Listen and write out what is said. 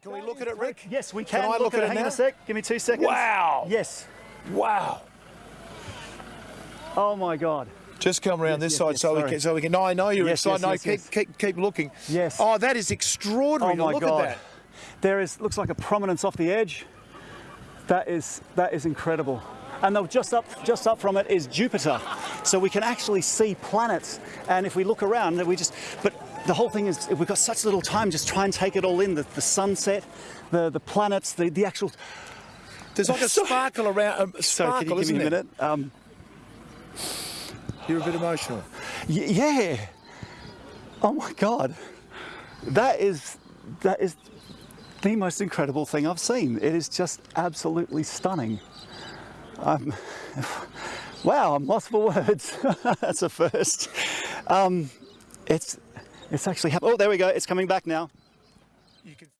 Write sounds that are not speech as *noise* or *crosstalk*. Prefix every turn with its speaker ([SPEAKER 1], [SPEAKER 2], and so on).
[SPEAKER 1] Can we look at it, Rick?
[SPEAKER 2] Yes, we can.
[SPEAKER 1] Can I
[SPEAKER 2] look,
[SPEAKER 1] look at it
[SPEAKER 2] Hang on
[SPEAKER 1] now?
[SPEAKER 2] a sec. Give me two seconds.
[SPEAKER 1] Wow.
[SPEAKER 2] Yes.
[SPEAKER 1] Wow.
[SPEAKER 2] Oh my God.
[SPEAKER 1] Just come around this
[SPEAKER 2] yes,
[SPEAKER 1] side
[SPEAKER 2] yes,
[SPEAKER 1] so we can. So we can. No, I know you're
[SPEAKER 2] Yes,
[SPEAKER 1] excited.
[SPEAKER 2] yes,
[SPEAKER 1] no,
[SPEAKER 2] yes,
[SPEAKER 1] keep,
[SPEAKER 2] yes.
[SPEAKER 1] keep keep looking.
[SPEAKER 2] Yes.
[SPEAKER 1] Oh, that is extraordinary.
[SPEAKER 2] Oh my
[SPEAKER 1] look
[SPEAKER 2] God.
[SPEAKER 1] at that.
[SPEAKER 2] There is looks like a prominence off the edge. That is that is incredible. And though just up just up from it is Jupiter. So we can actually see planets. And if we look around, we just but the whole thing is we've got such little time, just try and take it all in. The, the sunset, the, the planets, the, the actual
[SPEAKER 1] There's like a
[SPEAKER 2] So-
[SPEAKER 1] sparkle around. A
[SPEAKER 2] Sorry,
[SPEAKER 1] sparkle,
[SPEAKER 2] can you give me a minute? Um,
[SPEAKER 1] You're a bit emotional.
[SPEAKER 2] Yeah. Oh my God. That is that is the most incredible thing I've seen. It is just absolutely stunning. Um, *laughs* wow, I'm lost for words. *laughs* That's a first. Um, it's it's actually oh there we go. It's coming back now.